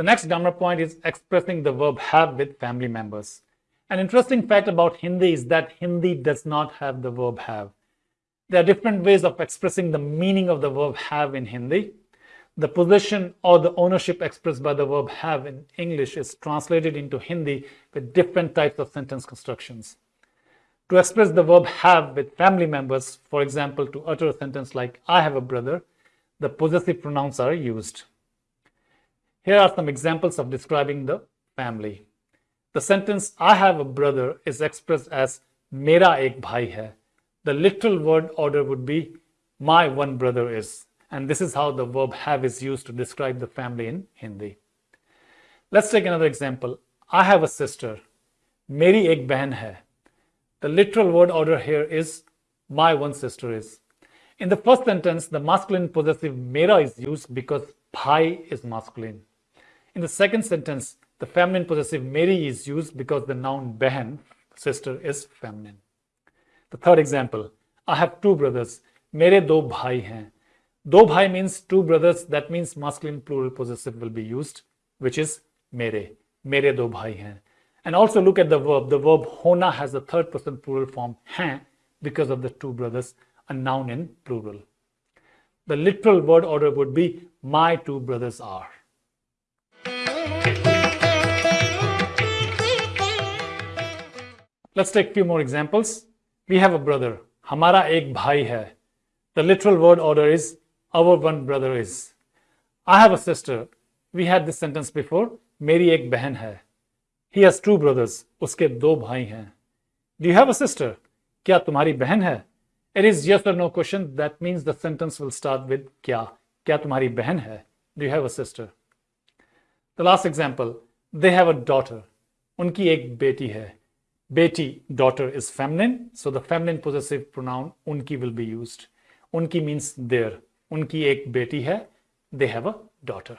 The next grammar point is expressing the verb have with family members. An interesting fact about Hindi is that Hindi does not have the verb have. There are different ways of expressing the meaning of the verb have in Hindi. The position or the ownership expressed by the verb have in English is translated into Hindi with different types of sentence constructions. To express the verb have with family members, for example, to utter a sentence like, I have a brother, the possessive pronouns are used. Here are some examples of describing the family. The sentence, I have a brother, is expressed as, Mera ek bhai hai. The literal word order would be, my one brother is. And this is how the verb have is used to describe the family in Hindi. Let's take another example. I have a sister. Meri ek behan hai. The literal word order here is my one sister is. In the first sentence, the masculine possessive mera is used because bhai is masculine. In the second sentence, the feminine possessive meri is used because the noun behan, sister, is feminine. The third example, I have two brothers. Mere do bhai hain. Do bhai means two brothers. That means masculine plural possessive will be used, which is mere. Mere do bhai hain. And also look at the verb. The verb hona has a third person plural form hain because of the two brothers, a noun in plural. The literal word order would be my two brothers are. Let's take few more examples. We have a brother. Hamara ek bhai hai. The literal word order is our one brother is. I have a sister. We had this sentence before. Meri ek behan hai. He has two brothers. उसके दो भाई हैं. Do you have a sister? क्या तुम्हारी बहन है? It is yes or no question. That means the sentence will start with क्या. क्या तुम्हारी बहन है? Do you have a sister? The last example. They have a daughter. उनकी एक बेटी है. Beti, daughter is feminine. So the feminine possessive pronoun unki will be used. Unki means their. Unki ek beti hai. They have a daughter.